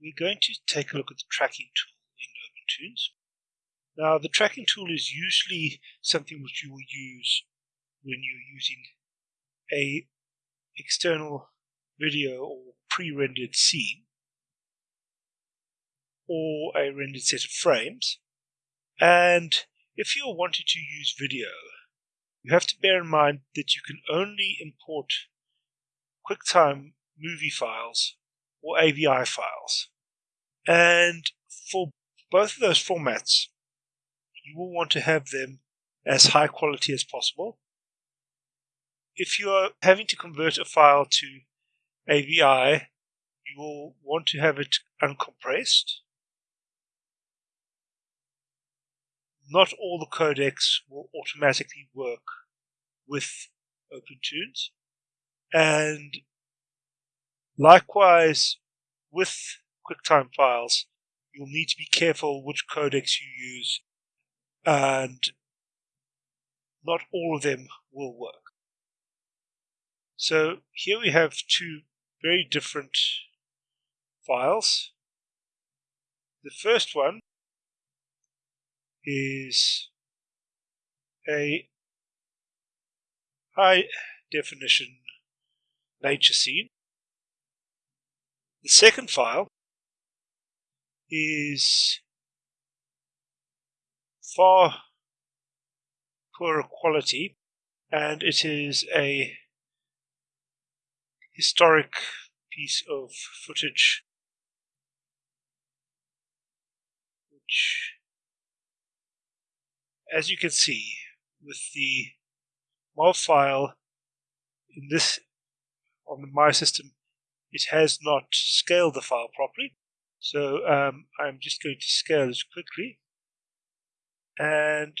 we're going to take a look at the tracking tool in OpenToonz. Now, the tracking tool is usually something which you will use when you're using a external video or pre-rendered scene or a rendered set of frames. And if you're wanting to use video, you have to bear in mind that you can only import QuickTime movie files or AVI files. And for both of those formats, you will want to have them as high quality as possible. If you are having to convert a file to AVI, you will want to have it uncompressed. Not all the codecs will automatically work with OpenToonz. And likewise, with QuickTime files, you'll need to be careful which codecs you use, and not all of them will work. So here we have two very different files. The first one is a high definition nature scene. The second file is far poorer quality and it is a historic piece of footage which as you can see with the MOV file in this on my system it has not scaled the file properly so um, I'm just going to scale this quickly and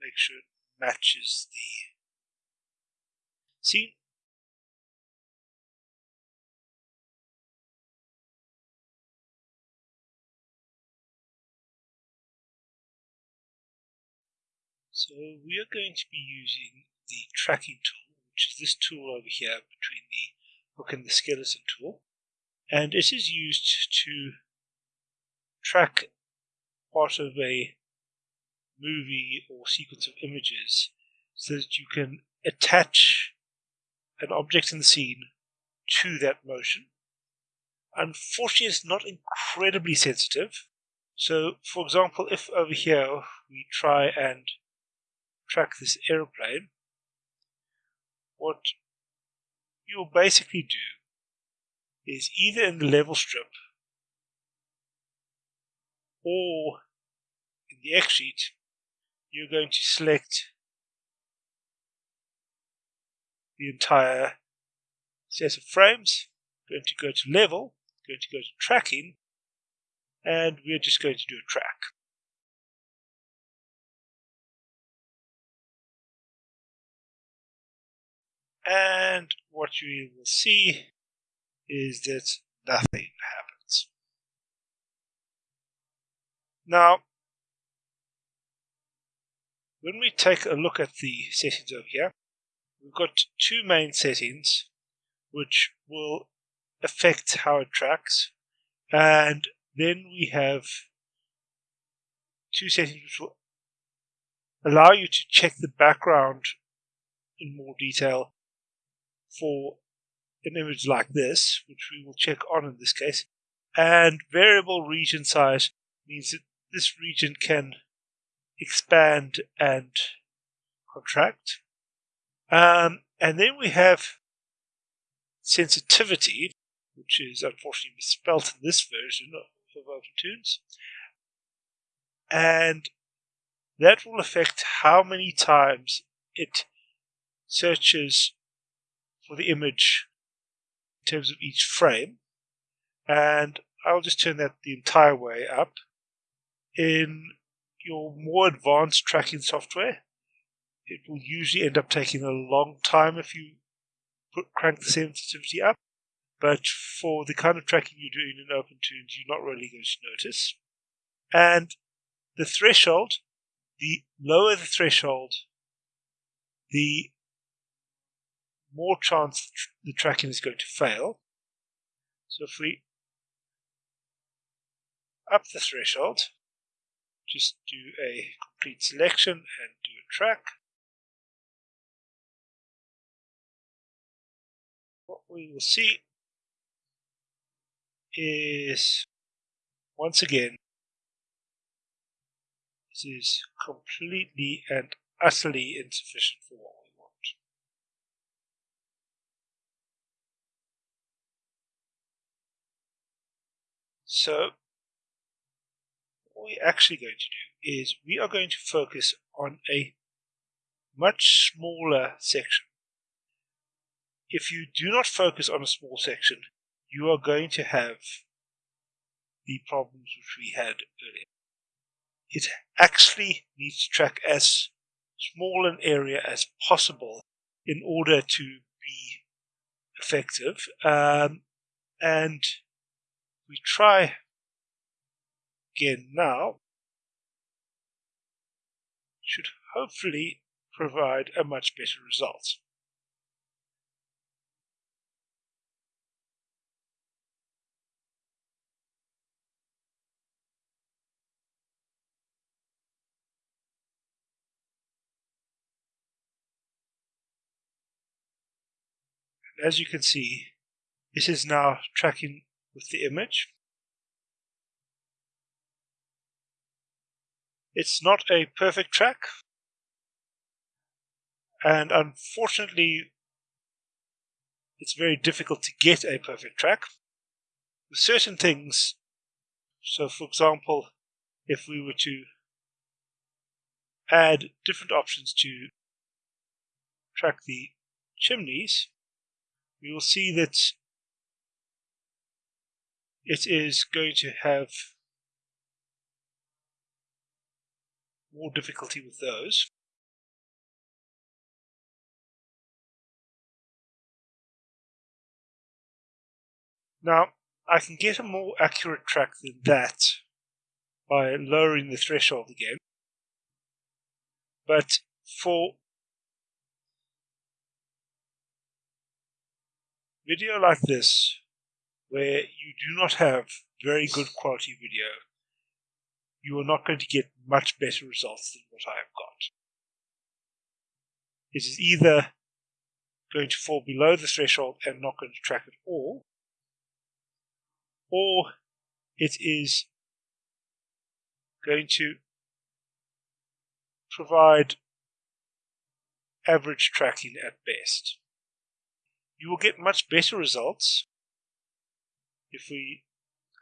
make sure it matches the scene. So we are going to be using the tracking tool, which is this tool over here between the hook and the skeleton tool. And it is used to track part of a movie or sequence of images so that you can attach an object in the scene to that motion. Unfortunately, it's not incredibly sensitive. So, for example, if over here we try and track this aeroplane, what you'll basically do is either in the level strip or in the X sheet, you're going to select the entire set of frames, going to go to level, going to go to tracking, and we're just going to do a track. And what you will see is that nothing happens. Now, when we take a look at the settings over here, we've got two main settings which will affect how it tracks, and then we have two settings which will allow you to check the background in more detail for an image like this, which we will check on in this case. And variable region size means that this region can expand and contract. Um, and then we have sensitivity, which is unfortunately misspelled in this version of, OpenToonz. And that will affect how many times it searches for the image in terms of each frame. And I'll just turn that the entire way up. In your more advanced tracking software, it will usually end up taking a long time if you put, crank the sensitivity up. But for the kind of tracking you're doing in OpenToonz, you're not really going to notice. And the threshold, the lower the threshold, the more chance the tracking is going to fail. So if we up the threshold, just do a complete selection and do a track. What we will see is once again this is completely and utterly insufficient for what we want. So what we're actually going to do is we are going to focus on a much smaller section. If you do not focus on a small section, you are going to have the problems which we had earlier. It actually needs to track as small an area as possible in order to be effective. Um, and we try again now, should hopefully provide a much better result. And as you can see, this is now tracking with the image. It's not a perfect track, and unfortunately, it's very difficult to get a perfect track. With certain things, so for example, if we were to add different options to track the chimneys, we will see that it is going to have more difficulty with those. Now, I can get a more accurate track than that by lowering the threshold again. But for video like this, where you do not have very good quality video, you are not going to get much better results than what I have got. It is either going to fall below the threshold and not going to track at all, or it is going to provide average tracking at best you will get much better results if we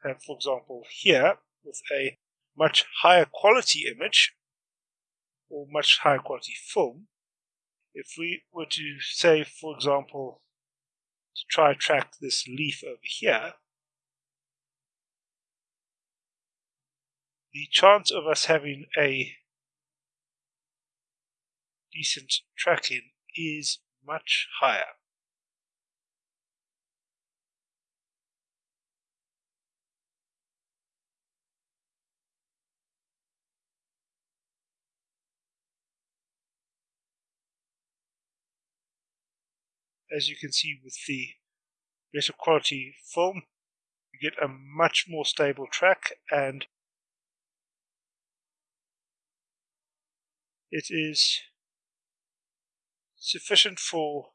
have, for example, here with a much higher quality image or much higher quality film. If we were to say, for example, to try track this leaf over here, the chance of us having a decent tracking is much higher. As you can see with the better quality film, you get a much more stable track and it is sufficient for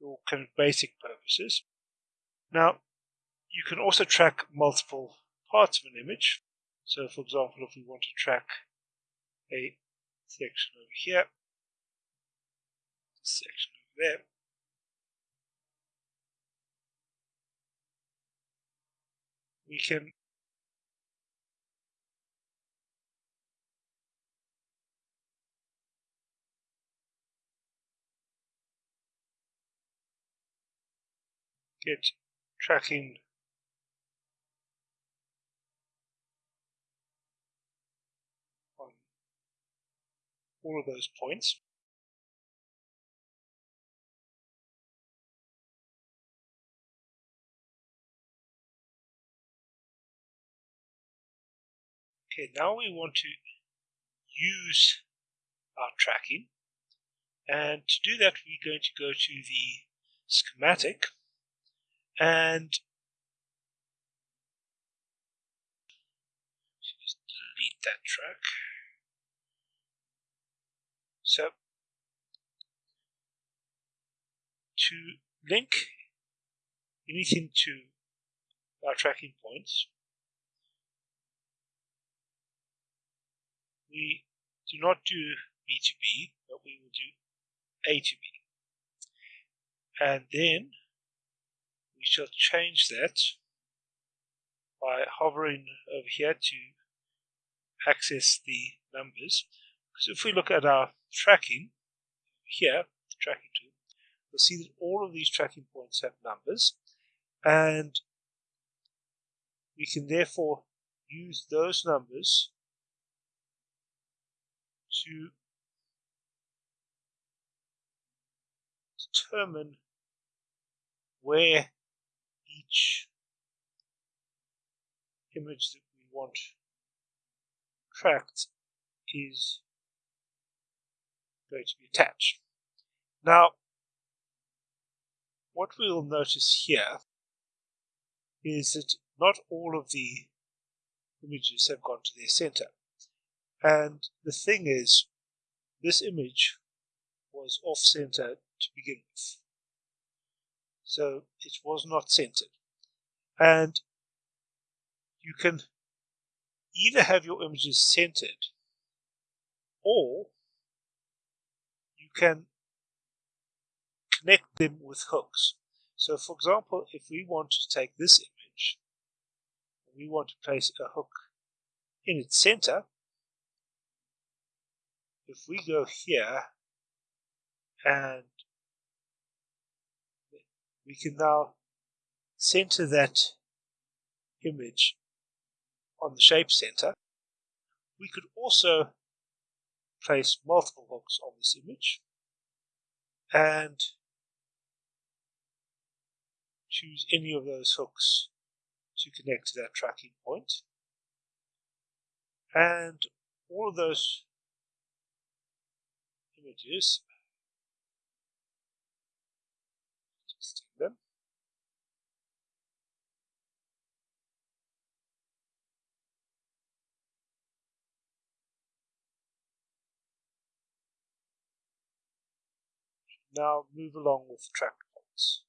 your kind of basic purposes. Now, you can also track multiple parts of an image. So, for example, if we want to track a section over here, section there. We can get tracking on all of those points. Okay, now we want to use our tracking And to do that, we're going to go to the schematic and just delete that track. So to link anything to our tracking points, we do not do B to B, but we will do A to B. And then we shall change that by hovering over here to access the numbers. Because if we look at our tracking here, the tracking tool, we'll see that all of these tracking points have numbers and we can therefore use those numbers to determine where each image that we want tracked is going to be attached. Now, what we'll notice here is that not all of the images have gone to their center. And the thing is, this image was off center to begin with. So it was not centered. And you can either have your images centered or you can connect them with hooks. So for example, if we want to take this image, we want to place a hook in its center, if we go here and we can now center that image on the shape center. We could also place multiple hooks on this image and choose any of those hooks to connect to that tracking point. And all of those images them. Now move along with track points.